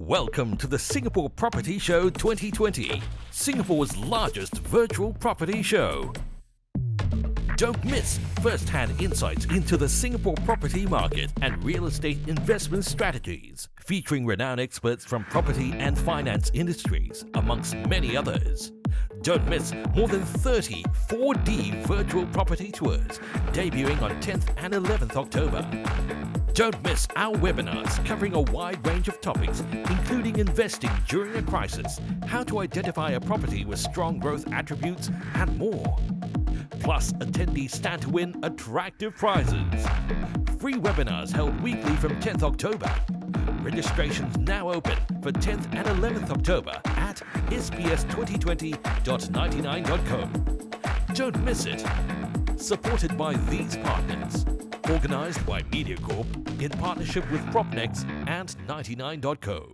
Welcome to the Singapore Property Show 2020, Singapore's largest virtual property show. Don't miss first-hand insights into the Singapore property market and real estate investment strategies, featuring renowned experts from property and finance industries, amongst many others. Don't miss more than 30 4D virtual property tours debuting on 10th and 11th October. Don't miss our webinars covering a wide range of topics, including investing during a crisis, how to identify a property with strong growth attributes, and more. Plus, attendees stand to win attractive prizes. Free webinars held weekly from 10th October. Registrations now open for 10th and 11th October at sps2020.99.co. Don't miss it. Supported by these partners. Organized by MediaCorp in partnership with Propnex and 99.co.